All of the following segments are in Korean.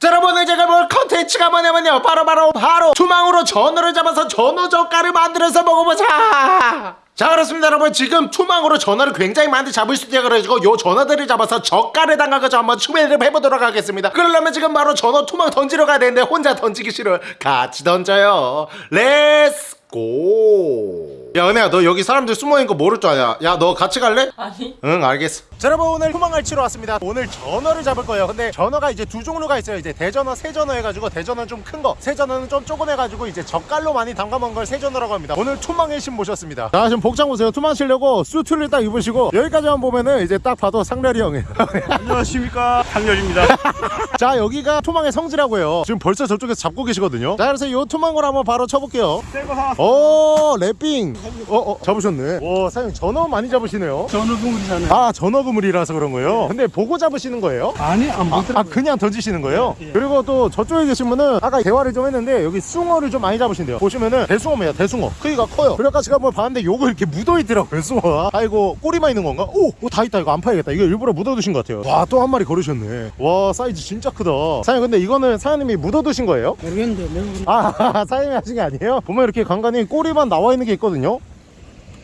자 여러분 오늘 제가 볼 컨텐츠가 뭐냐면요 바로 바로 바로 투망으로 전어를 잡아서 전어 젓갈을 만들어서 먹어보자 자 그렇습니다 여러분 지금 투망으로 전어를 굉장히 많이 잡을 수 있다 그래가지고 요 전어들을 잡아서 젓갈에 담가가지고 한번 추배를 해보도록 하겠습니다 그러려면 지금 바로 전어 투망 던지러 가야 되는데 혼자 던지기 싫어요 같이 던져요 let's go. 야 은혜야 너 여기 사람들 숨어있는 거 모를 줄 아냐? 야 너 같이 갈래? 아니. 응 알겠어. 자 여러분 오늘 투망을 치러 왔습니다. 오늘 전어를 잡을 거예요. 근데 전어가 이제 두 종류가 있어요. 이제 대전어 세전어 해가지고 대전어는 좀 큰 거 세전어는 좀 조그매가지고 이제 젓갈로 많이 담가 먹은 걸 세전어라고 합니다. 오늘 투망의 신 모셨습니다. 자 지금 복장 보세요. 투망 치려고 수트를 딱 입으시고 여기까지만 보면은 이제 딱 봐도 상렬이 형이에요. 안녕하십니까. 상렬입니다. 자 여기가 투망의 성지라고 해요. 지금 벌써 저쪽에서 잡고 계시거든요. 자 그래서 이 투망을 한번 바로 쳐볼게요. 새거 사왔 어오 wrapping 어 어 잡으셨네 와 사장님 전어 많이 잡으시네요 전어 국물이잖아요 아 전어 그물이라서 그런 거예요? 근데 보고 잡으시는 거예요? 아니 안 아, 아, 그냥 던지시는 거예요? 예. 그리고 또 저쪽에 계신 분은 아까 대화를 좀 했는데 여기 숭어를 좀 많이 잡으신대요 보시면은 대숭어입니다 대숭어 크기가 커요 그래서 제가 한번 봤는데 요거 이렇게 묻어있더라고요 숭어가 아이고 꼬리만 있는 건가? 오! 오, 다 있다 이거 안 파야겠다 이거 일부러 묻어두신 것 같아요 와 또 한 마리 거르셨네 와 사이즈 진짜 크다 사장님 근데 이거는 사장님이 묻어두신 거예요? 모르겠는데 아 사장님이 하신 게 아니에요? 보면 이렇게 간 간히 꼬리만 나와 있는 게 있거든요.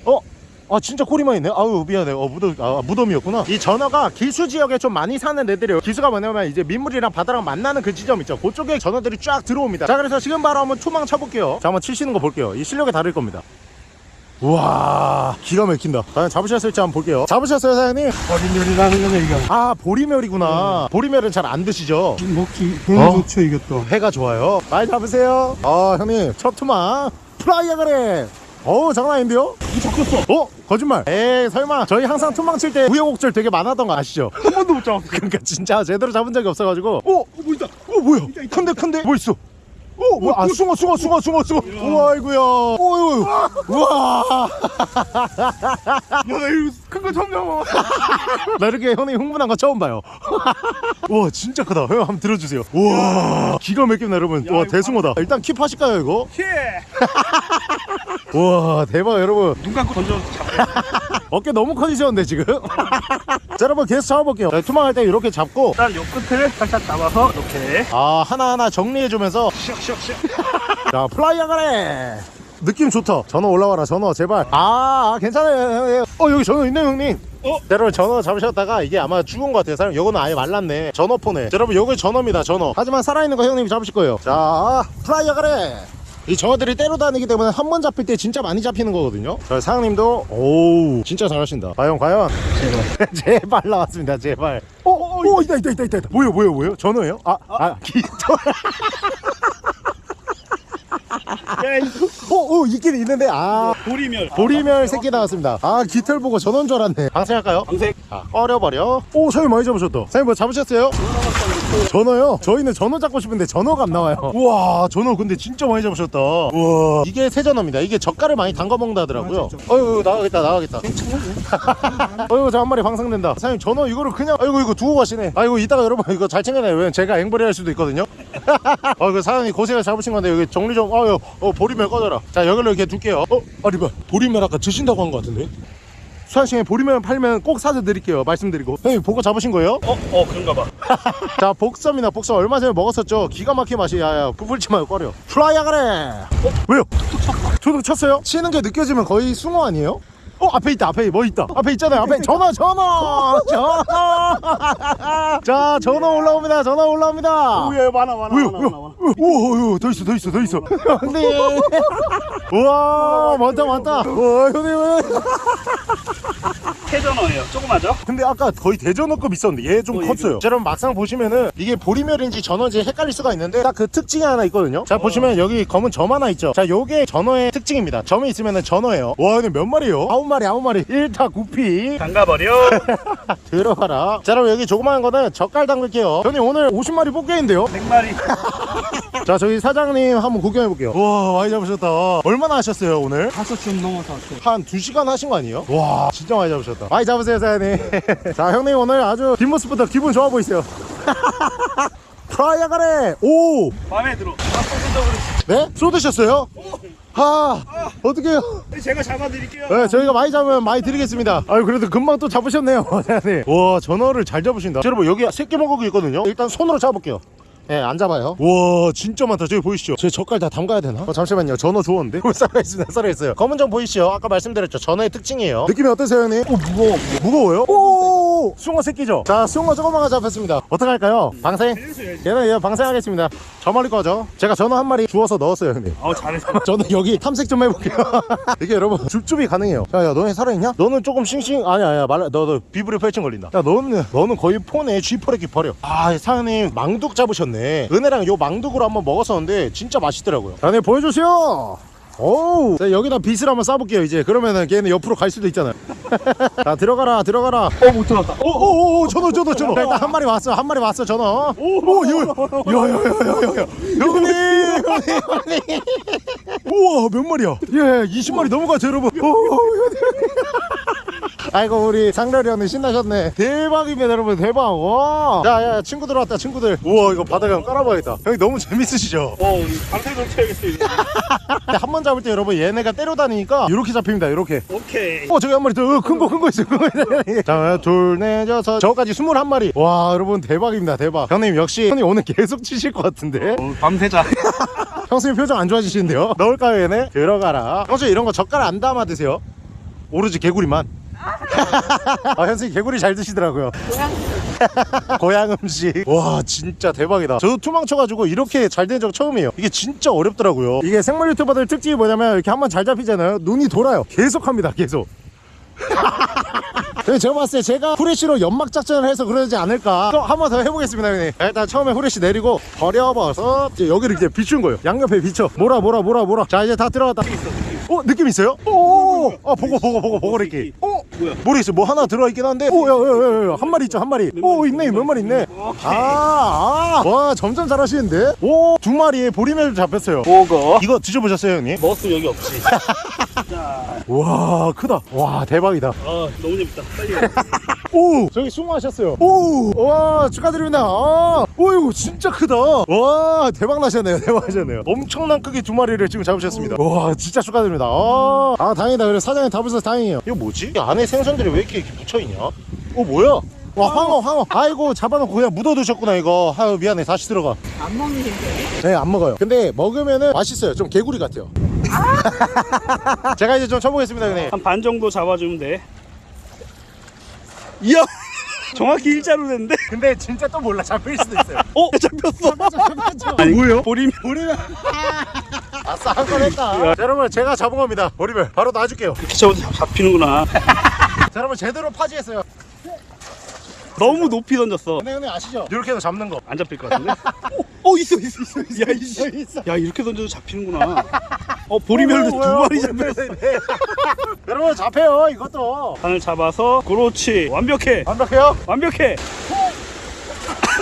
어? 아 진짜 꼬리만 있네? 아유 미안해. 어 무덤 아 무덤이었구나. 이 전어가 기수 지역에 좀 많이 사는 애들이에요. 기수가 뭐냐면 이제 민물이랑 바다랑 만나는 그 지점 있죠. 그쪽에 전어들이 쫙 들어옵니다. 자 그래서 지금 바로 한번 투망 쳐볼게요. 자 한번 치시는 거 볼게요. 이 실력이 다를 겁니다. 우와 기가 막힌다. 과연 잡으셨을지 한번 볼게요. 잡으셨어요 사장님? 버린요리라는 거네 이거. 아 보리멸이구나. 보리멸은 잘 안 드시죠? 먹기 어? 너무 좋죠 이것도. 회가 좋아요. 많이 잡으세요. 아 형님 첫 투망 플라이어 그래 어우 장난 아닌데요? 이 잡혔어. 어? 거짓말. 에이 설마 저희 항상 투망 칠 때 우여곡절 되게 많았던 거 아시죠? 한 번도 못 잡았어. 그러니까 진짜 제대로 잡은 적이 없어가지고. 어? 어 뭐 있다. 어 뭐야? 큰데 큰데? 뭐 있어? 어 뭐야 아 숭어? 숭어 숭어 숭어 숭어 우와 아이구야. 어유 우와. 야 나 이거 큰 거 처음 잡아 나 이렇게 형님 흥분한 거 처음 봐요. 와 진짜 크다. 형 한번 들어주세요. 우와 기가 막힙니다 여러분. 야, 와 이거 대숭어다. 일단 keep 하실까요 이거? 예! 우와 대박 여러분. 눈 감고 던져. 잡아 어깨 너무 커지셨는데 지금? 자 여러분 계속 잡아볼게요. 자, 투망할 때 이렇게 잡고. 일단 요 끝을 살짝 잡아서 이렇게. 아 하나하나 정리해주면서. 슉슉슉. 자 플라이어 가래 느낌 좋다. 전어 올라와라. 전어 제발. 아, 아 괜찮아요. 어 여기 전어 있네 형님. 어? 자, 여러분 전어 잡으셨다가 이게 아마 죽은 것 같아요. 사람 요거는 아예 말랐네. 전어포네 자, 여러분 요거 전어입니다 전어 하지만 살아있는 거 형님이 잡으실 거예요. 자 플라이어 가래! 이 전어들이 때로 다니기 때문에 한 번 잡힐 때 진짜 많이 잡히는 거거든요. 자 사장님도 오우 진짜 잘하신다. 과연 과연? 제발. 제발 나왔습니다 제발. 어, 어, 어, 있다 있다 있다 있다 있다. 뭐예요 뭐예요 뭐예요? 전어예요? 아아 기... 야 이거 어, 어, 있긴 있는데, 아. 보리멸 보리멸 새끼 나왔습니다. 아, 깃털 보고 전원 줄 알았네. 방생할까요? 방생 아, 꺼려버려. 오, 사장님 많이 잡으셨다. 사장님 뭐 잡으셨어요? 전어요? 저희는 전어 잡고 싶은데 전어가 안 나와요. 우와, 전어 근데 진짜 많이 잡으셨다. 우와. 이게 새전어입니다. 이게 젓갈을 많이 담가 먹는다 하더라고요. 어이구, 나가겠다, 나가겠다. 어이구, 저 한 마리 방생된다. 사장님, 전어 이거를 그냥, 아이고, 이거 두고 가시네. 아이고, 이따가 여러분 이거 잘 챙겨놔요. 왜냐면 제가 앵벌이 할 수도 있거든요. 어이구, 사장님 고생을 잡으신 건데 여기 정리 좀, 아유, 어, 보리멸 꺼져라. 자, 여기로 이렇게 둘게요. 어, 아니, 뭐, 보리멸 아까 드신다고 한 것 같은데? 수환씨에 보리멸 팔면 꼭 사서 드릴게요. 말씀드리고. 형님, 보고 잡으신 거예요? 어? 어 그런가 봐 자 복섬이나 복섬 얼마 전에 먹었었죠 기가 막힌 맛이 야야 부풀지 말고 꺼려 플라이야 그래 어? 왜요? 저도 쳤어요? 치는 게 느껴지면 거의 숭어 아니에요? 어 앞에 있다 앞에 뭐 있다? 앞에 있잖아요 앞에. 전어 전어 전어. 자 전어 올라옵니다 전어 올라옵니다. 오 yeah 많아 많아? 많아 많아 많아. 오오오 더 있어 더 있어 더 있어. 형님 우와 많다 많다. 와 형님 캐전어예요 조그마죠? 근데 아까 거의 대전어급 있었는데 얘좀 어, 컸어요. 자, 여러분 막상 보시면은 이게 보리멸인지 전어인지 헷갈릴 수가 있는데 딱 그 특징이 하나 있거든요. 자 보시면 여기 검은 점 하나 있죠. 자 요게 전어의 특징입니다. 점이 있으면은 전어예요. 와 근데 몇 마리요? 아홉 마리 아홉 마리 1타 9피 담가버려 들어가라. 자 그럼 여기 조그마한 거는 젓갈 담글게요. 형님 오늘 50마리 뽑게인데요. 100마리 자 저기 사장님 한번 구경해 볼게요. 와 많이 잡으셨다. 얼마나 하셨어요 오늘? 다섯 점 넘어서 왔어요 한 2시간 하신 거 아니에요? 와 진짜 많이 잡으셨다 많이 잡으세요 사장님 자 형님 오늘 아주 뒷모습부터 기분 좋아 보이세요 프라이어 가래 오 마음에 들어 아 네? 쏟으셨어요? 아 어떡해요 제가 잡아드릴게요 네, 저희가 많이 잡으면 많이 드리겠습니다. 아유, 그래도 금방 또 잡으셨네요. 사장님. 와, 전어를 잘 잡으신다. 자, 여러분, 여기 새끼 복어가 있거든요. 일단 손으로 잡아볼게요. 예, 안 잡아요. 와, 진짜 많다. 저기 보이시죠? 제 젓갈 다 담가야 되나? 어, 잠시만요. 전어 좋은데? 살아있습니다. 살아있어요. 검은 점 보이시죠? 아까 말씀드렸죠. 전어의 특징이에요. 느낌이 어떠세요, 형님? 오, 무거워. 무거워요? 오, 숭어 새끼죠? 자, 숭어 조그만 거 잡혔습니다. 어떡할까요? 방생? 얘는 얘 방생하겠습니다. 저 멀리 거죠? 제가 전어 한 마리 주워서 넣었어요, 형님. 어 잘했어 저는 여기 탐색 좀 해볼게요. 이게 여러분 줍줍이 가능해요. 야, 야, 너네 살아있냐? 너는 조금 싱싱 아니야, 아니야. 말라, 너, 너 비브리 폐증 걸린다. 야, 너는 너는 거의 폰에 쥐퍼레기 버려. 아, 사장님 망둑 잡으셨네. 은혜랑 요 망둑으로 한번 먹었었는데 진짜 맛있더라고요. 자, 네 보여주세요. 오우. 자, 여기다 빗을 한번 싸볼게요 이제. 그러면은 걔는 옆으로 갈 수도 있잖아요. 자 들어가라 들어가라. 어못 들어갔다. 오오오 전어 전어 전어. 일단 한 마리 왔어 한 마리 왔어 전어 오. 야야야야야야 형님 형님 형님. 우와 몇 마리야? 예 20마리 넘어가죠 여러분. 오, 형님. 아이고 우리 상렬이 형님 신나셨네. 대박입니다 여러분. 대박. 와 야야 친구들 왔다 친구들. 우와 이거 바닥에 한번 깔아봐야겠다. 형님 너무 재밌으시죠? 어 우리 방생 좀 쳐야겠어 한번 잡을 때 여러분 얘네가 때려다니니까 이렇게 잡힙니다 이렇게. 오케이. 어 저기 한 마리 더큰거 큰 거 있어요 큰거 있어요 자둘넷 여섯. 저까지 21마리. 와 여러분 대박입니다 대박. 형님 역시 형님 오늘 계속 치실 것 같은데. 어, 밤새자. 형수님 표정 안 좋아지시는데요? 넣을까요 얘네? 들어가라. 형수 이런 거 젓갈 안 담아 드세요. 오로지 개구리만 아 현수님 개구리 잘 드시더라고요. 고향. 음식. 와 진짜 대박이다. 저도 투망 쳐가지고 이렇게 잘 된 적 처음이에요. 이게 진짜 어렵더라고요. 이게 생물 유튜버들 특징이 뭐냐면 이렇게 한번 잘 잡히잖아요. 눈이 돌아요. 계속 합니다 계속. 근데 제가 봤을 때 제가 후레쉬로 연막 작전을 해서 그러지 않을까. 또 한 번 더 해보겠습니다 형님. 일단 처음에 후레쉬 내리고 버려버서 이제 여기를 이제 비춘 거예요. 양옆에 비춰. 몰아 몰아 몰아 몰아. 자 이제 다 들어갔다 어 느낌 있어요? 오, 아 보고 보고 보고 보고 이렇게. 어 뭐야? 모르겠어 뭐 하나 들어 있긴 한데. 오야야야야 한 마리 있죠 한 마리. 오 있네 몇 마리 있네. 아와 점점 잘하시는데. 오 두 마리에 보리멸 잡혔어요. 보고 이거 드셔보셨어요 형님? 먹었으면 여기 없지 자, 와 크다. 와 대박이다. 아 너무 재밌다 빨리 오 저기 수고하셨어요. 오와 축하드립니다. 아, 오 이거 진짜 크다. 와 대박 나셨네요 대박 나셨네요. 엄청난 크기 두 마리를 지금 잡으셨습니다. 와 진짜 축하드립니다. 아, 아 다행이다. 그래 사장님 잡으셔서 다행이에요. 이거 뭐지? 이 안에 생선들이 왜 이렇게 붙여 있냐? 어 뭐야? 와 황어 황어. 아이고 잡아놓고 그냥 묻어두셨구나 이거. 아유 미안해. 다시 들어가. 안 먹는데? 네안 먹어요. 근데 먹으면은 맛있어요. 좀 개구리 같아요. 제가 이제 좀 쳐보겠습니다 형님. 한 반 정도 잡아주면 돼. 이야! 정확히 일자로 됐는데? 근데 진짜 또 몰라. 잡힐 수도 있어요. 어? 잡혔어. 아니 뭐예요? 보리면 보리멸 아싸 한 건 했다 자, 여러분 제가 잡은 겁니다. 보리멸 바로 놔줄게요. 이렇게 잡아도 잡히는구나. 자 여러분 제대로 파지했어요. 너무 높이 던졌어. 근데 형님 아시죠? 이렇게 해서 잡는 거. 안 잡힐 것 같은데? 어, 어 있어 있어 있어 야 이씨. 있어. 야 이렇게 던져도 잡히는구나. 어 보리멸도 두 마리 잡혔어. 여러분 잡혀요 이것도. 바늘 잡아서 그렇지. 완벽해. 완벽해요? 완벽해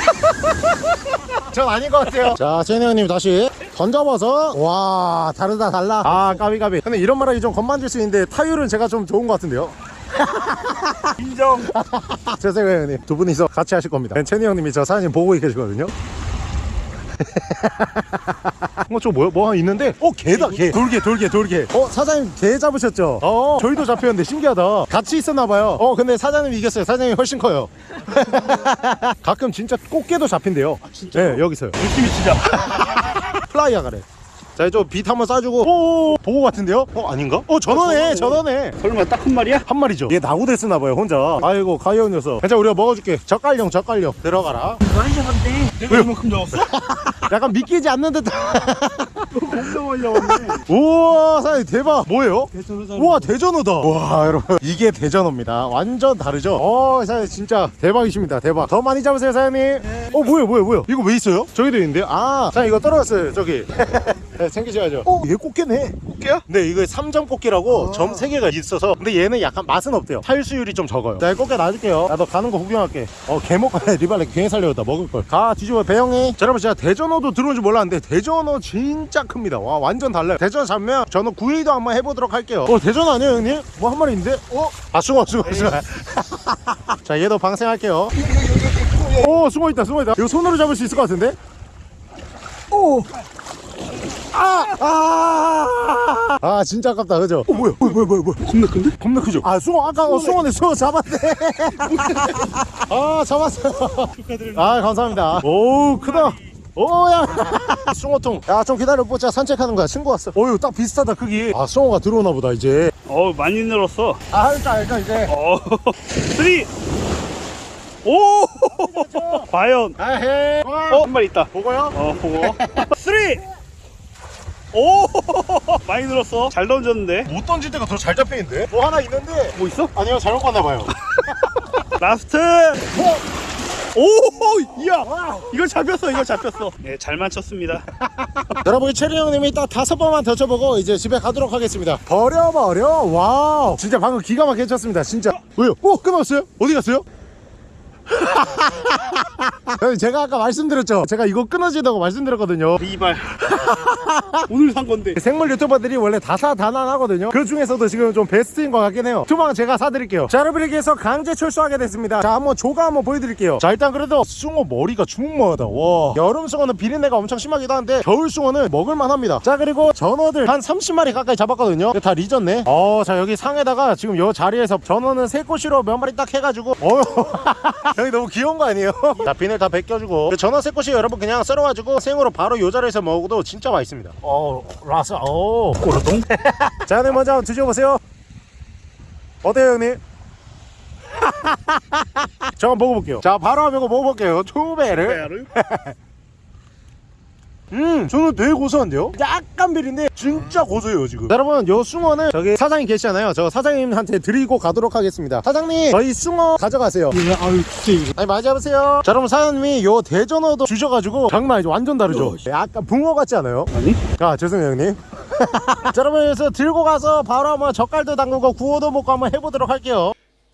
전 아닌 것 같아요. 자 제니 형님 다시 던져봐서. 와 다르다 달라. 아 까비 까비. 근데 이런 말 하기 좀 건만질 수 있는데 타율은 제가 좀 좋은 것 같은데요? 인정. 죄송해요 형님. 두 분이서 같이 하실 겁니다. 채니 형님이 저 사진 보고 계시거든요 어 저 뭐야 뭐 있는데? 어 개다 개. 돌개 돌개 돌개. 어 사장님 개 잡으셨죠? 어. 저희도 잡혔는데 신기하다. 같이 있었나 봐요. 어 근데 사장님이 이겼어요. 사장님이 훨씬 커요. 가끔 진짜 꽃게도 잡힌대요. 네 여기 있어요. 느낌이 진짜. 플라이어 가래 자 이제 빛 한번 쏴주고. 오 복어 같은데요? 어 아닌가? 어 전어네 전어네. 설마 딱 한 마리야? 한 마리죠. 얘 낙오됐나봐요 혼자. 아이고 가여운 녀석. 괜찮아 우리가 먹어줄게. 젓갈용 젓갈용. 들어가라. 많이 잡았네. 내가 이만큼 잡았어? 약간 믿기지 않는 듯. 엄청 잡았네. 우와 사장님 대박. 뭐예요? 대천사 우와 대전어다. 와 여러분. 이게 대전어입니다. 완전 다르죠? 어 사장님 진짜 대박이십니다. 대박. 더 많이 잡으세요 사장님. 어 뭐야 뭐야 뭐야 이거 왜 있어요? 저기도 있는데요? 아 사장님 이거 떨어졌어요 저기 네, 챙기셔야죠. 어 얘 꽃게네. 꽃게야? 네 이거 3점 꽃게라고 점 3개가 있어서 근데 얘는 약간 맛은 없대요. 탈수율이 좀 적어요. 자 꽃게 놔줄게요. 나너 가는 거 구경할게. 어 개먹 리발레 괜히 살려다. 먹을걸. 가 뒤집어. 배영이. 자 여러분 제가 대전어도 들어온 줄 몰랐는데 대전어 진짜 큽니다. 와 완전 달라요. 대전어 잡으면 저는 구이도 한번 해보도록 할게요. 어 대전어 아니에요 형님? 뭐 한 마리 있는데? 어? 아 숭어 숭어 숭어. 자 얘도 방생할게요. 오 숨어 있다 숨어 있다. 이거 손으로 잡을 수 있을 것 같은데? 오! 아! 아! 아 진짜 아깝다 그죠? 어, 뭐야 뭐야 뭐야 뭐야 뭐야 겁나 큰데? 겁나 크죠? 아 숭어 아까 어, 숭어네 숭어 잡았네 아 잡았어요 축하드립니다. 아 감사합니다 오 크다 오야 숭어통 야 좀 기다려 보자 산책하는 거야 친구 왔어 어유 딱 비슷하다 크기 아 숭어가 들어오나 보다 이제 어 많이 늘었어. 아 일단 일단 이제 어 three. 오 과연 아헤 어 한 마리 있다. 복어요 어 복어 three. 오 많이 늘었어. 잘 던졌는데. 못 던질 때가 더 잘 잡히는데 뭐 하나 있는데 뭐 있어? 아니요 잘못 봤나 봐요 last. 오 이야 이거 잡혔어 이거 잡혔어. 네잘 맞췄습니다. 여러분 체리 형님이 딱 다섯 번만 더 쳐보고 이제 집에 가도록 하겠습니다 버려 버려 wow 진짜 방금 기가 막히게 쳤습니다 진짜 왜요? 오 끊었어요? 어디 갔어요? 형님 제가 아까 말씀드렸죠. 제가 이거 끊어지다고 말씀드렸거든요. 리발. 오늘 산 건데. 생물 유튜버들이 원래 다사다난하거든요. 그 중에서도 지금 좀 베스트인 것 같긴 해요. 투망 제가 사드릴게요. 자 여러분에게 해서 강제 철수하게 됐습니다. 자 한번 조과 한번 보여드릴게요. 자 일단 그래도 숭어 머리가 주먹만하다. 와. 여름 숭어는 비린내가 엄청 심하기도 한데 겨울 숭어는 먹을만 합니다. 자 그리고 전어들 한 30마리 가까이 잡았거든요. 다 리졌네. 어자 여기 상에다가 지금 요 자리에서 전어는 세꼬시로 몇 마리 딱 해가지고. 어 여기 너무 귀여운 거 아니에요? 자 비늘 다 벗겨주고 그 전어 세꼬시 여러분 그냥 썰어가지고 생으로 바로 요 자리에서 먹어도 진짜 맛있습니다 어 라스 어 꼬르동. 자, 형님 먼저 한번 드셔보세요. 어때요, 형님? 저 한번 먹어볼게요. 자, 바로 한번 먹어볼게요. 투베를. 음, 저는 되게 고소한데요? 약간 비린데 진짜 고소해요, 지금. 자, 여러분, 요 숭어는 저기 사장님 계시잖아요. 저 사장님한테 드리고 가도록 하겠습니다. 사장님, 저희 숭어 가져가세요. 아유 진짜. 아니 많이 잡으세요. 자, 여러분 사장님이 요 대전어도 주셔가지고 장난 아니죠. 완전 다르죠. 약간 붕어 같지 않아요? 아니? 아 죄송해요 형님 자 여러분 그래서 들고 가서 바로 한번 젓갈도 담그고 구워도 먹고 한번 해보도록 할게요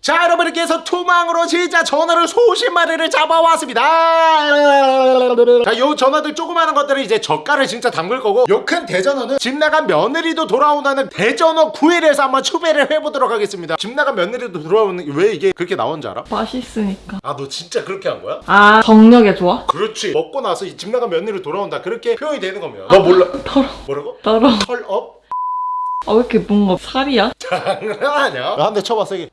자 여러분 이렇게 해서 투망으로 진짜 전어를 소십 마리를 잡아왔습니다 자요 전어들 조그마한 것들은 이제 젓갈을 진짜 담글 거고 요 큰 대전어는 집 나간 며느리도 돌아온다는 대전어 구이에서 한번 추배를 해보도록 하겠습니다 집 나간 며느리도 돌아오는 왜 이게 그렇게 나온 줄 알아? 맛있으니까. 아 너 진짜 그렇게 한 거야? 아, 정력에 좋아? 그렇지 먹고 나서 이집 나간 며느리 돌아온다 그렇게 표현이 되는 겁니다 너 몰라 더러, 뭐라고? 더러. 털업? 아, 왜 이렇게 뭔가 살이야? 장난하냐? 한대 쳐봐 세게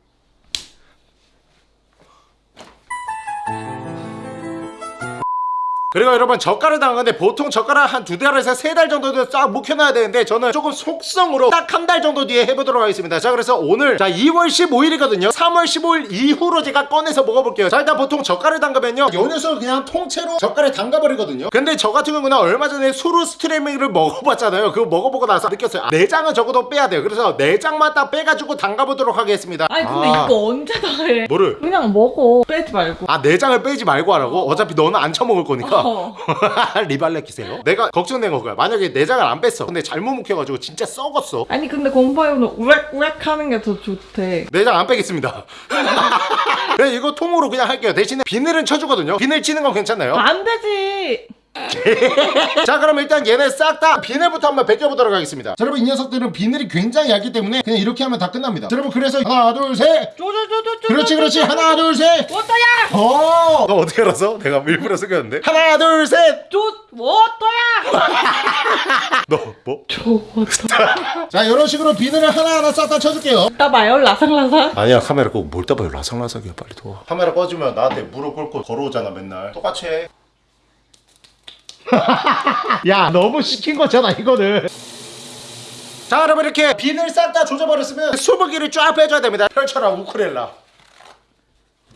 그리고 여러분 젓갈을 당하는데 보통 젓갈을 한 두 달에서 세 달 정도는 싹 묵혀놔야 되는데 저는 조금 속성으로 딱 한 달 정도 뒤에 해보도록 하겠습니다. 자 그래서 오늘 자 2월 15일이거든요. 3월 15일 이후로 제가 꺼내서 먹어볼게요. 자 일단 보통 젓갈을 담그면요. 요 녀석을 그냥 통째로 젓갈에 담가버리거든요. 근데 저 같은 경우는 얼마 전에 수루 스트레밍을 먹어봤잖아요. 그거 먹어보고 나서 느꼈어요. 아, 내장은 적어도 빼야 돼요. 그래서 내장만 딱 빼가지고 담가보도록 하겠습니다. 아니, 근데 아, 이거 언제 다 해? 뭐를? 그냥 먹어. 빼지 말고. 아 내장을 빼지 말고 하라고? 어차피 너는 안 처먹을 거니까 어. 리발레 키세요? 내가 걱정된 거야 만약에 내장을 안 뺐어 근데 잘못 묵혀가지고 진짜 썩었어 아니, 근데 곰파이오는 우렉우렉 하는 게 더 좋대. 내장 안 빼겠습니다 그냥 이거 통으로 그냥 할게요 대신에 비늘은 쳐주거든요 비늘 치는 건 괜찮나요? 안 되지! 자 그럼 일단 얘네 싹 다 비늘부터 한번 벗겨보도록 하겠습니다 자, 여러분 이 녀석들은 비늘이 굉장히 얇기 때문에 그냥 이렇게 하면 다 끝납니다 자, 여러분 그래서 하나 둘셋. 그렇지 그렇지 하나 둘셋 워터야! 어! 너 어떻게 알았어? 내가 일부러 숙였는데 하나 둘셋 쪼, 워터야! 너 뭐? 쪼, 워터. 자 이런 식으로 비늘을 하나하나 싹 다 쳐줄게요 따봐요, 라상라상. 아니야 카메라 끄고 뭘 따봐요 라상라상이야 빨리 도와 카메라 꺼주면 나한테 무릎 꿇고 걸어오잖아 맨날 똑같이 해. 야 너무 시킨 거잖아 이거는 자 여러분 이렇게 비늘 싹 다 조져버렸으면 수분기를 쫙 빼줘야 됩니다 펼쳐라 우크렐라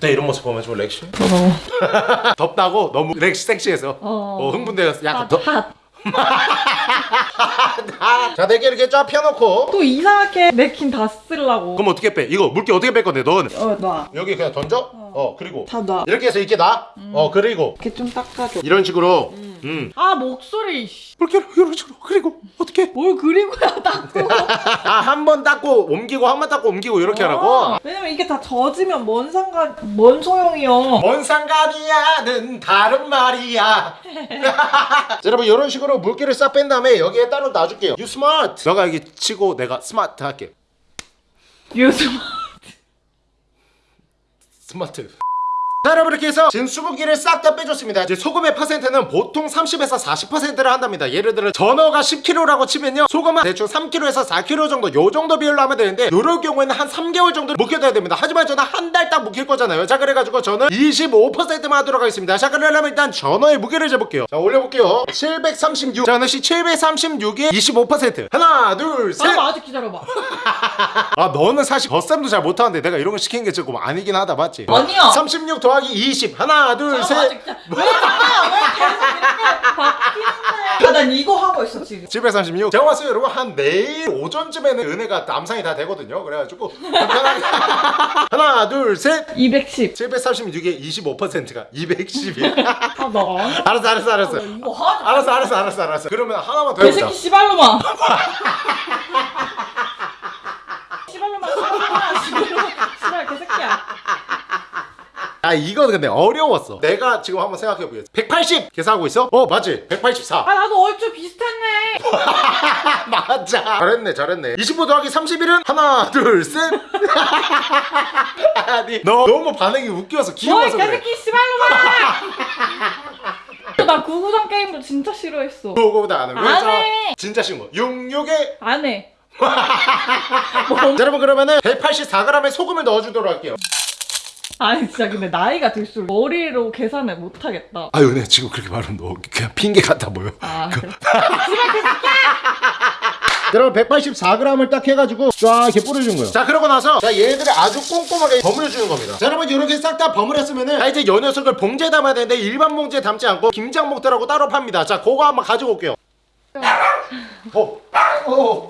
네 이런 모습 보면 좀 렉시 어. 덥다고 너무 렉시 섹시해서 어. 어, 흥분되었어 약간 핫, 더... 핫. 자 네개 이렇게 쫙 펴놓고 또 이상하게 내킨 다 쓰려고. 그럼 어떻게 빼? 이거 물기 어떻게 뺄 건데 넌 어, 놔. 여기 그냥 던져? 어, 그리고 다 놔. 이렇게 해서 이렇게 놔? 어 그리고 이렇게 좀 닦아줘. 이런 식으로 음. 아, 목소리. 씨. 이렇게 이런 식으로 그리고 어떻게 뭘 그리고야 닦고. 아한 번 닦고 옮기고 한 번 닦고 옮기고 이렇게 하라고 어, 왜냐면 이게 다 젖으면 뭔 상관, 뭔 소용이요. 뭔 상관이야는 다른 말이야 자, 여러분 이런 식으로 물기를 싹 뺀 다음에 여기에 따로 놔줄게요 You smart 너가 여기 치고 내가 스마트 할게 요즘 스마트 자 여러분 이렇게 해서 지금 수분기를 싹 다 빼줬습니다. 이제 소금의 퍼센트는 보통 30에서 40%를 한답니다. 예를 들어 전어가 10kg라고 치면요. 소금은 대충 3kg에서 4kg 정도 요 정도 비율로 하면 되는데 요럴 경우에는 한 3개월 정도 묵혀둬야 됩니다. 하지만 저는 한 달 딱 묵힐 거잖아요. 자 그래가지고 저는 25%만 하도록 하겠습니다. 자 그러려면 일단 전어의 무게를 재볼게요. 자 올려볼게요. 736자 하나씩 736에 25% 하나 둘셋. 잠깐만 아직 기다려봐. 아 너는 사실 겉셈도 잘 못하는데 내가 이런 거 시킨 게 조금 아니긴 하다 맞지? 아니야. 36 더 하기 20 하나 둘셋. 왜 잠깐만 왜 계속 이렇게 바뀌는데? 아난 이거 하고 있어 지금. 736 제가 봤을 때 여러분 한 내일 오전쯤에는 은혜가 남상이 다 되거든요. 그래가지고 편하게 하나 둘셋. 210 736에 25%가 210이 아나? 알았어 알았어 알았어. 이거 하지 알았어 알았어 알았어 알았어. 그러면 하나만 더 해보자. 개새끼 씨발로마 씨발로마 씨발로마 씨발로마 씨발 개새끼야 아 이거는 근데 어려웠어. 내가 지금 한번 생각해보겠어. 180 계산하고 있어? 어 맞지? 184 아 나도 얼추 비슷했네. 맞아. 잘했네 잘했네. 25 더하기 31은 하나 둘셋. 아니 너 너무 반응이 웃겨서 귀여워서 그래. 개새끼 씨발로마 나 구구단 게임도 진짜 싫어했어. 그거보다 안 해. 안 왜? 자, 해. 진짜 쉬운 거. 66에? 안해. 자, 여러분 그러면은 184g의 소금을 넣어주도록 할게요 아니 진짜 근데 나이가 들수록 머리로 계산을 못하겠다. 아유 네 지금 그렇게 말하면 너 그냥 핑계 같아 보여. 아 그래? 여러분 184g을 딱 해가지고 쫙 이렇게 뿌려준 거예요. 자 그러고 나서 자 얘들을 아주 꼼꼼하게 버무려주는 겁니다. 자 여러분 이렇게 싹 다 버무렸으면은 자 이제 요 녀석을 봉지에 담아야 되는데 일반 봉지에 담지 않고 김장목들하고 따로 팝니다. 자 그거 한번 가지고 올게요. 어, 어, 어,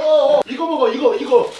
어, 이거 먹어 이거 이거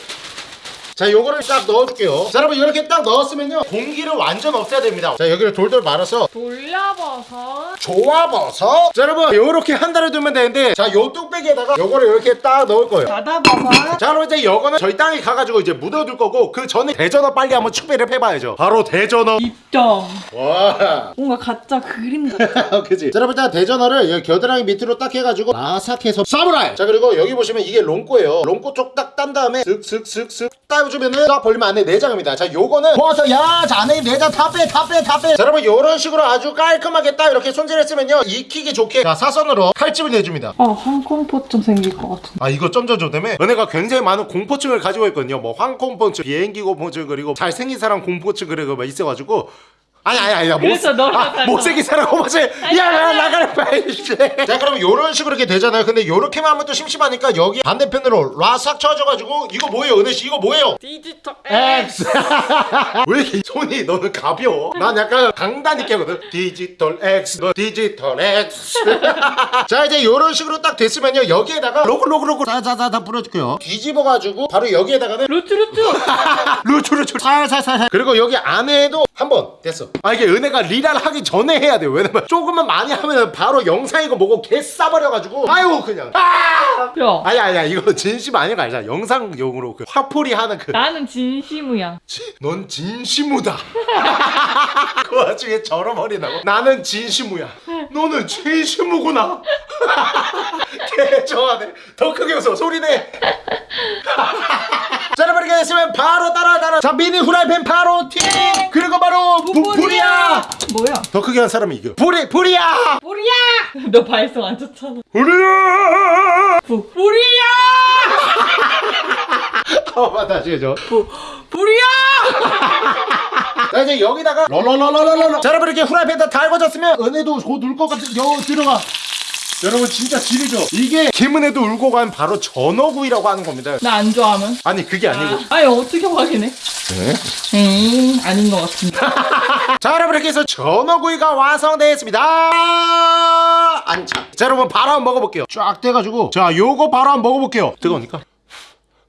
자 요거를 딱 넣어줄게요. 자 여러분 이렇게 딱 넣었으면요 공기를 완전 없애야 됩니다. 자 여기를 돌돌 말아서 돌려봐서 조아버섯. 자 여러분 요렇게 한 달을 두면 되는데 자 요 뚝배기에다가 요거를 이렇게 딱 넣을 거예요. 닫아봐서 자 그럼 이제 요거는 저희 땅에 가가지고 이제 묻어둘 거고 그 전에 대전어 빨리 한번 추배를 해봐야죠. 바로 대전어. 입점. 와. 뭔가 가짜 그림 같아. 그치 자 여러분 일단 대전어를 여기 겨드랑이 밑으로 딱 해가지고 바삭해서 사무라이. 자 그리고 여기 보시면 이게 롱꼬예요. 롱꼬 쪽 딱 딴 다음에 슥슥슥슥 따 주면은 딱 벌리면 안에 내장입니다. 자 요거는 버섯 야자 안에 내장 다빼다빼 다빼. 자 여러분 요런 식으로 아주 깔끔하게 딱 이렇게 손질했으면요. 익히기 좋게. 자 사선으로 칼집을 내줍니다. 아 항공포증 생길 것 같은데. 아 이거 점점점 때문에 은혜가 굉장히 많은 공포증을 가지고 있거든요. 뭐 항공포증 비행기 공포증 그리고 잘생긴 사람 공포증 그리고 막 있어가지고 아니 아니 아니 못, 그래서 너랑 아. 못생긴 사람 공포증 야 나가라 빨리 자 그럼 요런 식으로 이렇게 되잖아요. 근데 요렇게만 하면 또 심심하니까 여기 반대편으로 라싹 쳐줘가지고 이거 뭐예요 은혜씨? 이거 뭐예요? 디지털 X 왜 이렇게 손이 너는 가벼워? 난 약간 강단 있게 하거든. 디지털 X 너 디지털 X 자 이제 요런 식으로 딱 됐으면요. 여기에다가 로그 로그 로그. 자자자자 뿌려줄게요. 뒤집어가지고 바로 여기에다가는 루트 루트 루트 루트 살살살. 그리고 여기 안에도 한 번 됐어 아 이게 은혜가 리라를 하기 전에 해야 돼요 왜냐면 조금만 많이 하면 바로 영상이고 뭐고 개 싸버려가지고 아유 그냥 아 야 아니 아니야 이거 진심 거 알잖아 영상용으로 그 화풀이 하는 그 나는 진심이야 지- 넌 진심우다. 그 와중에 저러버리나고? 나는 진심우야. 너는 진심우구나. 개 좋아하네. 더 크게 웃어. 소리내. 자, 여러분 이렇게 됐으면 바로 따라 따라. 자, 미니 후라이팬 바로 튀. 그리고 바로 부, 불이야. 뭐야 더 크게 한 사람이 이겨. 불이 불이야. 불이야 너 발성 안 좋잖아 불이야. 부, 불이야 어, 맞다. 지금 불이야 자 이제 여기다가 롤롤롤롤롤 자 여러분 이렇게 후라이팬 다 달궈졌으면 은혜도 곧 울 것 같은 여 들어가 여러분 진짜 지리죠? 이게 김은혜도 울고 간 바로 전어구이라고 하는 겁니다. 나 안 좋아하면? 아니 그게 아니고. 아, 아니 어떻게 확인해? 네? 에이 아닌 것 같은데 자 여러분 이렇게 해서 전어구이가 완성되었습니다. 안차. 자 여러분 바로 한번 먹어볼게요. 쫙 떼가지고. 자 요거 바로 한번 먹어볼게요. 뜨거우니까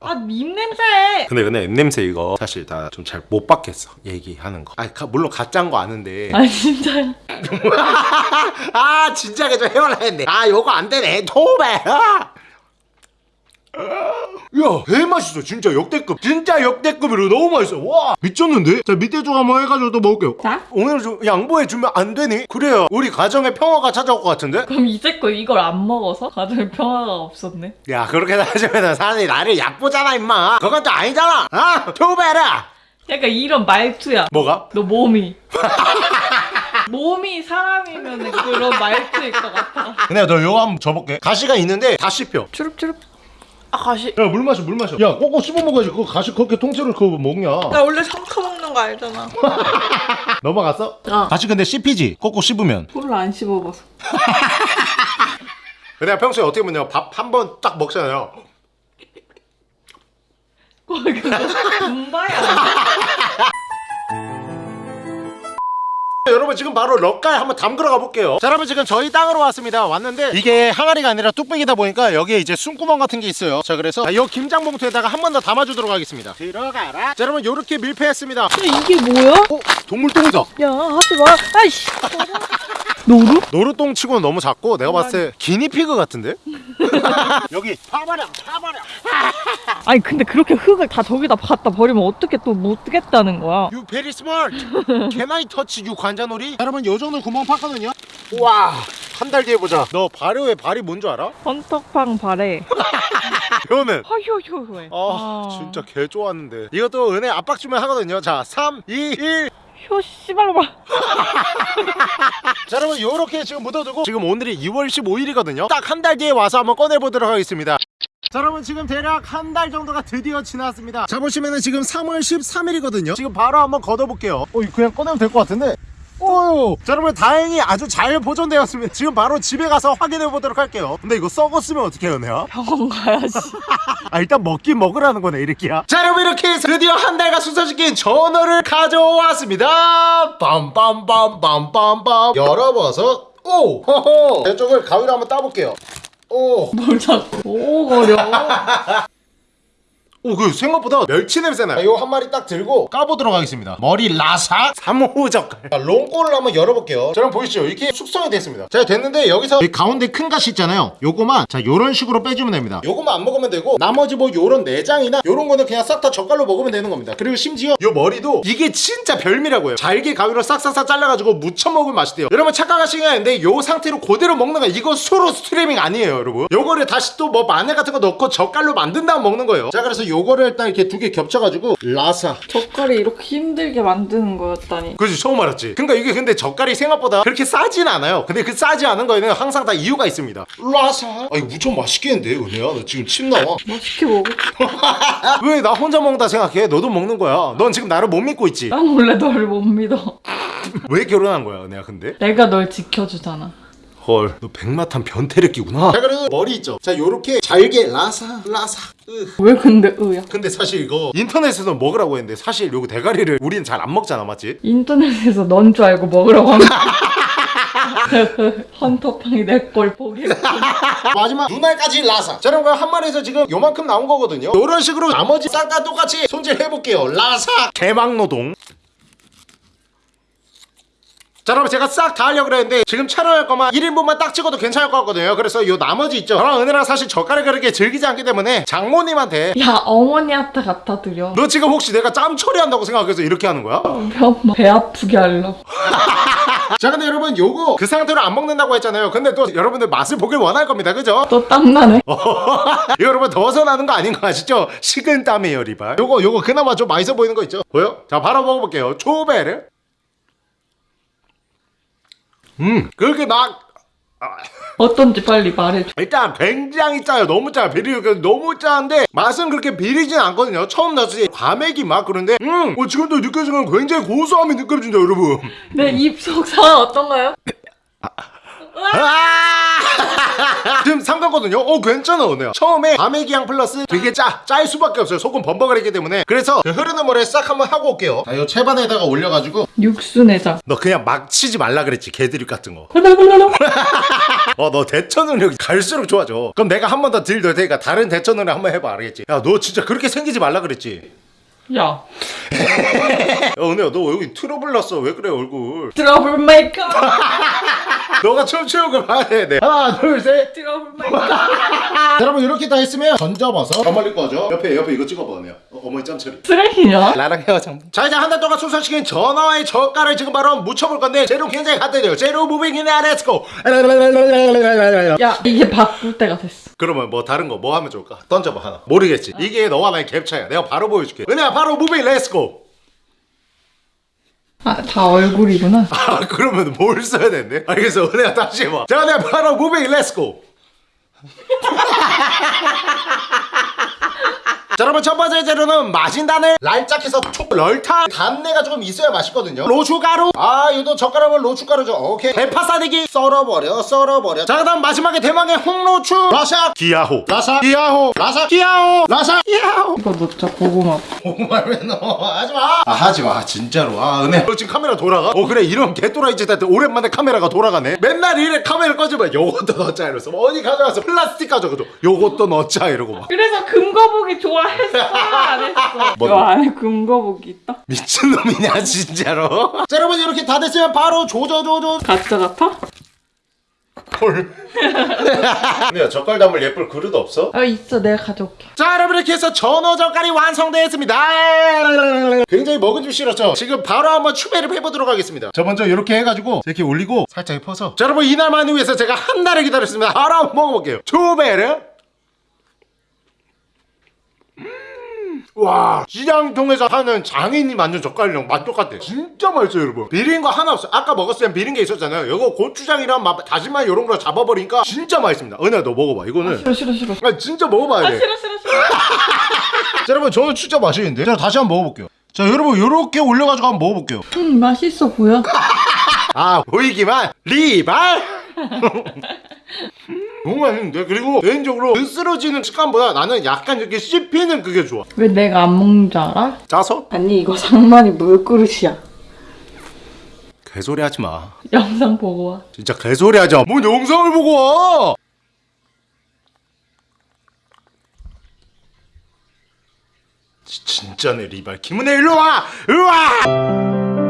아 입냄새. 근데 근데 냄새 이거 사실 다좀잘못 받겠어 얘기하는 거. 아니 가- 물론 가짜인 거 아는데. 아 진짜야 아 진작에 좀 해볼라 했네. 아 요거 안 되네. 토배. 아! 야, 개 맛있어. 진짜 역대급. 진짜 역대급으로 너무 맛있어. 와, 미쳤는데? 자, 밑에 쪽 한번 해가지고 또 먹을게요. 자 오늘 좀 양보해주면 안 되니? 그래야 우리 가정에 평화가 찾아올 것 같은데? 그럼 이제껏 이걸 안 먹어서 가정에 평화가 없었네 야, 그렇게 따지면 사람이 나를 얕보잖아, 임마. 그건 또 아니잖아. 아, 토배라. 약간 이런 말투야. 뭐가? 너 몸이. 몸이 사람이면 그런 말투일 것 같아. 근데 너 이거 한번 줘볼게 가시가 있는데 다 씹혀 주룩주룩. 아 가시. 야 물 마셔 물 마셔 야 꼭꼭 씹어 먹어야지 그거 가시 그렇게 통째로 그거 먹냐 나 원래 삼켜 먹는 거 알잖아. 넘어갔어? 어. 가시 근데 씹히지? 꼭꼭 씹으면 몰라 안 씹어봐서. 내가 평소에 어떻게 보면 밥 한 번 딱 먹잖아요 그거 분바야. 여러분 지금 바로 럭가에 한번 담그러 가볼게요 자 여러분 지금 저희 땅으로 왔습니다 왔는데 이게 항아리가 아니라 뚝배기다 보니까 여기에 이제 숨구멍 같은 게 있어요 자 그래서 이 김장 봉투에다가 한 번 더 담아주도록 하겠습니다 들어가라 자 여러분 요렇게 밀폐했습니다 어? 이게 뭐야? 동물똥이다 야 하지 마. 아이씨. 노루? 노루똥 치고는 너무 작고 내가 봤을 때 기니피그 같은데? 여기 파버려 파버려 아니 근데 그렇게 흙을 다 저기다 갖다 버리면 어떻게 또 못 뜨겠다는 거야? You very smart Can I touch you 관자놀이? 여러분 요 정도 구멍 팠거든요 우와 한 달 뒤에 보자 너 발효의 발이 뭔 줄 알아? 헌떡팡 발에 표는 허효효효해. 아 진짜 개 좋았는데 이것도 은혜 압박 주면 하거든요 자 3, 2, 1 효 씨발로마. 자 여러분 요렇게 지금 묻어두고 지금 오늘이 2월 15일이거든요. 딱 한 달 뒤에 와서 한번 꺼내보도록 하겠습니다. 자 여러분 지금 대략 한 달 정도가 드디어 지났습니다. 자 보시면은 지금 3월 13일이거든요. 지금 바로 한번 걷어볼게요. 어 그냥 꺼내면 될 것 같은데 오! 자 여러분 다행히 아주 잘 보존되었습니다 지금 바로 집에 가서 확인해 보도록 할게요 근데 이거 썩었으면 어떻게 해요 내가? 병원 가야지. 아 일단 먹긴 먹으라는 거네 이렇게야 자 여러분 이렇게 해서 드디어 한 달간 순서시킨 전어를 가져왔습니다 빰빰빰빰빰빰 열어봐서 오! 허허 이쪽을 가위로 한번 따볼게요 오! 뭘 자꾸 오거려. 오, 그 생각보다 멸치 냄새나요. 이거 한 마리 딱 들고 까보도록 하겠습니다. 머리 라삭 3호 젓갈. 자, 롱꼬를 한번 열어볼게요. 자, 그럼 보이시죠? 이렇게 숙성이 됐습니다. 자, 됐는데 여기서 이 가운데 큰 가시 있잖아요. 요거만 자, 요런 식으로 빼주면 됩니다. 요거만 안 먹으면 되고 나머지 뭐 요런 내장이나 요런 거는 그냥 싹 다 젓갈로 먹으면 되는 겁니다. 그리고 심지어 요 머리도 이게 진짜 별미라고요. 잘게 가위로 싹싹싹 잘라가지고 무쳐 먹으면 맛있대요. 여러분 착각하시는 게 아닌데 요 상태로 그대로 먹는 거 이거 수르스트뢰밍 아니에요, 여러분. 요거를 다시 또 뭐 마늘 같은 거 넣고 젓갈로 만든 다음 먹는 거예요. 자, 그래서 요거를 일단 이렇게 두 개 겹쳐가지고 라사. 젓갈이 이렇게 힘들게 만드는 거였다니. 그지 처음 알았지? 그러니까 이게 근데 젓갈이 생각보다 그렇게 싸진 않아요. 근데 그 싸지 않은 거에는 항상 다 이유가 있습니다. 라사? 아 이거 무척 맛있겠는데 은혜야? 너 지금 침 나와. 맛있게 먹어. 왜 나 혼자 먹는다 생각해? 너도 먹는 거야. 넌 지금 나를 못 믿고 있지. 난 원래 널못 믿어. 왜 결혼한 거야 은혜야 근데? 내가 널 지켜주잖아. 헐. 너 백마탄 변태를 끼구나. 자 그래도 머리 있죠? 자 요렇게 잘게 라사 라사. 으. 왜 근데 으야? 근데 사실 이거 인터넷에서 먹으라고 했는데 사실 요거 대가리를 우리는 잘 안 먹잖아 맞지? 인터넷에서 넌 줄 알고 먹으라고 하면 헌터팡이 내걸 보겠지. 마지막 눈알까지 라사. 자 여러분 한 마리에서 지금 요만큼 나온 거거든요? 이런 식으로 나머지 싹 다 똑같이 손질 해볼게요. 라사. 개막노동 자 여러분 제가 싹 다 하려고 그랬는데 지금 촬영할 거만 1인분만 딱 찍어도 괜찮을 것 같거든요 그래서 요 나머지 있죠 저랑 은혜랑 사실 젓갈을 그렇게 즐기지 않기 때문에 장모님한테 야 어머니한테 갖다 드려. 너 지금 혹시 내가 짬 처리한다고 생각해서 이렇게 하는 거야? 엄마 배 아프게 하려고. 자 근데 여러분 요거 그 상태로 안 먹는다고 했잖아요 근데 또 여러분들 맛을 보길 원할 겁니다 그죠? 또 땀나네. 이거 여러분 더워서 나는 거 아닌 거 아시죠? 식은 땀이에요 리발 요거 요거 그나마 좀 맛있어 보이는 거 있죠? 보여? 자 바로 먹어볼게요 초베르 음 그렇게 막 어떤지 빨리 말해줘. 일단 굉장히 짜요 너무 짜요 비리가 너무 짜는데 맛은 그렇게 비리진 않거든요 처음 넣었을 때 과메기 맛 그런데 음 어, 지금도 느껴지는 건 굉장히 고소함이 느껴진다 여러분 내 입속 상황 어떤가요? 아! 지금 삼갔거든요. 어 괜찮아 오네요. 처음에 과메기 향 플러스 되게 짜, 짤 수밖에 없어요. 소금 범벅거리기 때문에. 그래서 그 흐르는 물에 싹 한번 하고 올게요. 자, 이 채반에다가 올려가지고 육수 내자. 너 그냥 막 치지 말라 그랬지 개드립 같은 거. 훌훌훌훌. 어너 대처 능력이 갈수록 좋아져. 그럼 내가 한 번 더 딜 넣을 테니까 다른 대처 능력 한 번 해봐 알겠지? 야 너 진짜 그렇게 생기지 말라 그랬지? 야. 야 은혜야 너 여기 트러블 났어. 왜 그래 얼굴? trouble maker. 너가 춤추는 걸 봐야 돼. 하나 둘셋. trouble maker. 여러분 이렇게 다 했으면 던져봐서. 더 멀리 꺼져 옆에 옆에 이거 찍어봐 은혜야. 어, 어머니 짬처리 쓰레기냐? 나랑 헤어져 자 이제 한 달 동안 숙성시킨 전어와의 젓갈을 지금 바로 무쳐볼 건데 재료 굉장히 간단해요. 재료 moving 이네. let's go 야 이게 바꿀 때가 됐어. 그러면 뭐 다른 거 뭐 하면 좋을까? 던져봐 하나. 모르겠지. 이게 너와 나의 갭차야. 내가 바로 보여줄게. 은혜야 바로 moving let's go 아, 다 얼굴이구나. 아 그러면 뭘 써야 되는데? 알겠어. 은혜야 다시 해봐. 자 내가 바로 무빙 렛츠고 자 여러분 첫 번째 재료는 마진단을 랄짝해서 촉 럴타 단내가 조금 있어야 맛있거든요. 로추가루. 아 이것도 젓가락은 로추가루죠. 오케이. 대파 싸대기 썰어버려 썰어버려. 자 그다음 마지막에 대망의 홍로추. 라샤. 기야호. 라샤. 기야호. 라샤. 기야호. 라샤. 기야호. 이거 넣자, 고구마. 정말 왜 넣어? 하지마. 아 하지마. 진짜로. 아 은혜. 너 지금 카메라 돌아가? 어 그래. 이런 개또라이 짓한테 오랜만에 카메라가 돌아가네. 맨날 이래 카메라 꺼지면 요것도 넣자 이러면서 어디 가져와서 플라스틱 가져가도 요것도 넣자 이러고 막. 그래서 금거북이 좋아 했어, 안 했어. 뭐? 요 안에 금거북이 있다? 미친놈이냐 진짜로 자 여러분 이렇게 다 됐으면 바로 조져조져 가짜 같아? 헐 은혜야 젓갈 담을 예쁠 그릇 없어? 어, 있어, 내가 가져올게. 자 여러분 이렇게 해서 전어 젓갈이 완성되었습니다 굉장히 먹은 줄 싫었죠 지금 바로 한번 추배를 해보도록 하겠습니다 저 먼저 이렇게 해가지고 이렇게 올리고 살짝 퍼서 자 여러분 이날만 위해서 제가 한 달을 기다렸습니다 바로 한번 먹어볼게요 추배를 와 시장통에서 하는 장인이 만든 젓갈이랑 맛 똑같아. 진짜 맛있어요 여러분. 비린 거 하나 없어. 아까 먹었을 땐 비린 게 있었잖아요. 이거 고추장이랑 막 다시마 이런 거 잡아버리니까 진짜 맛있습니다. 은혜야 너 먹어봐. 이거는. 싫어, 싫어, 싫어. 아 진짜 먹어봐야 아, 돼. 싫어, 싫어, 싫어. 자 여러분 저는 진짜 맛있는데. 자 다시 한번 먹어볼게요. 자 여러분 요렇게 올려가지고 한번 먹어볼게요. 음, 맛있어 보여. 아 보이기만. 리발 너무 맛있는데 그리고 개인적으로 안 쓰러지는 식감보다 나는 약간 이렇게 씹히는 그게 좋아 왜 내가 안 먹는 줄 알아? 짜서? 아니, 이거 상만이 물그릇이야. 개소리 하지 마 영상 보고 와. 진짜 개소리 하지 마 뭔 영상을 보고 와 지- 진짜네 리발 김은혜 일로 와! 일로 와!